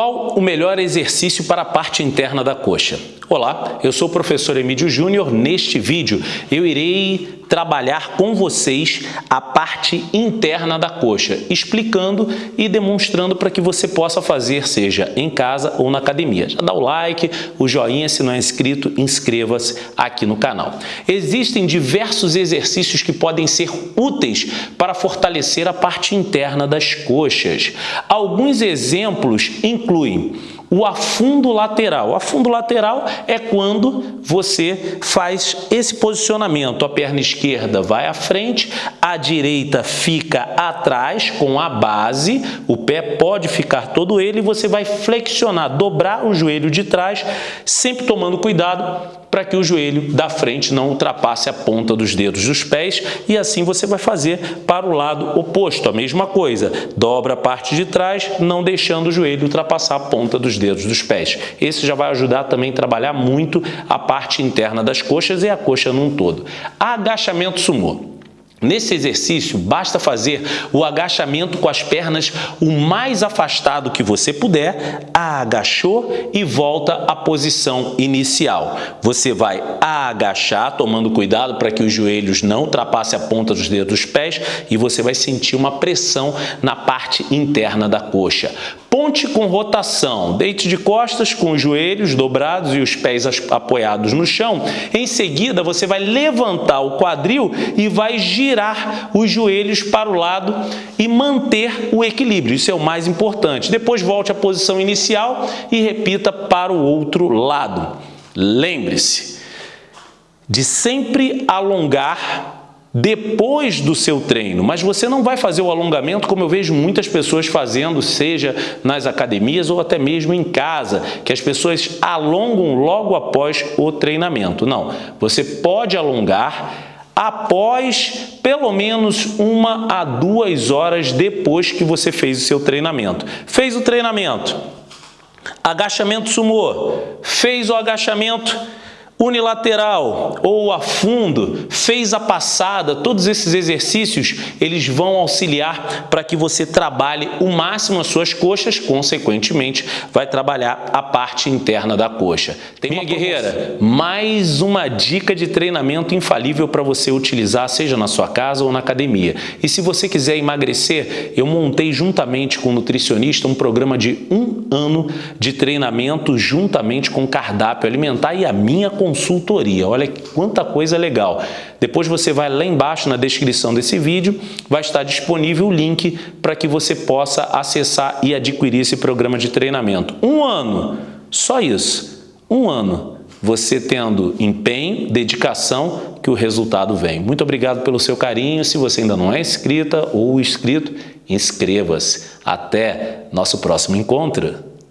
Qual o melhor exercício para a parte interna da coxa? Olá, eu sou o professor Emílio Júnior. Neste vídeo eu irei trabalhar com vocês a parte interna da coxa, explicando e demonstrando para que você possa fazer, seja em casa ou na academia. Já dá o like, o joinha, se não é inscrito, inscreva-se aqui no canal. Existem diversos exercícios que podem ser úteis para fortalecer a parte interna das coxas. Alguns exemplos incluem o afundo lateral. O afundo lateral é quando você faz esse posicionamento. A perna esquerda vai à frente, a direita fica atrás com a base, o pé pode ficar todo ele e você vai flexionar, dobrar o joelho de trás, sempre tomando cuidado para que o joelho da frente não ultrapasse a ponta dos dedos dos pés e assim você vai fazer para o lado oposto, a mesma coisa. Dobra a parte de trás, não deixando o joelho ultrapassar a ponta dos dedos dos pés. Esse já vai ajudar também a trabalhar muito a parte interna das coxas e a coxa num todo. Agachamento sumô. Nesse exercício, basta fazer o agachamento com as pernas o mais afastado que você puder, agachou e volta à posição inicial. Você vai agachar, tomando cuidado para que os joelhos não ultrapassem a ponta dos dedos dos pés e você vai sentir uma pressão na parte interna da coxa. Ponte com rotação, deite de costas com os joelhos dobrados e os pés apoiados no chão. Em seguida, você vai levantar o quadril e vai girar os joelhos para o lado e manter o equilíbrio. Isso é o mais importante. Depois volte à posição inicial e repita para o outro lado. Lembre-se de sempre alongar depois do seu treino, mas você não vai fazer o alongamento como eu vejo muitas pessoas fazendo, seja nas academias ou até mesmo em casa, que as pessoas alongam logo após o treinamento. Não, você pode alongar após pelo menos uma a duas horas depois que você fez o seu treinamento. Fez o treinamento, agachamento sumô, fez o agachamento, unilateral ou a fundo, fez a passada, todos esses exercícios eles vão auxiliar para que você trabalhe o máximo as suas coxas, consequentemente vai trabalhar a parte interna da coxa. Tem Minha guerreira, mais uma dica de treinamento infalível para você utilizar, seja na sua casa ou na academia. E se você quiser emagrecer, eu montei juntamente com o nutricionista um programa de um ano de treinamento juntamente com cardápio alimentar e a minha consulta consultoria. Olha quanta coisa legal. Depois você vai lá embaixo na descrição desse vídeo, vai estar disponível o link para que você possa acessar e adquirir esse programa de treinamento. Um ano, só isso, um ano. Você tendo empenho, dedicação, que o resultado vem. Muito obrigado pelo seu carinho. Se você ainda não é inscrita ou inscrito, inscreva-se. Até nosso próximo encontro.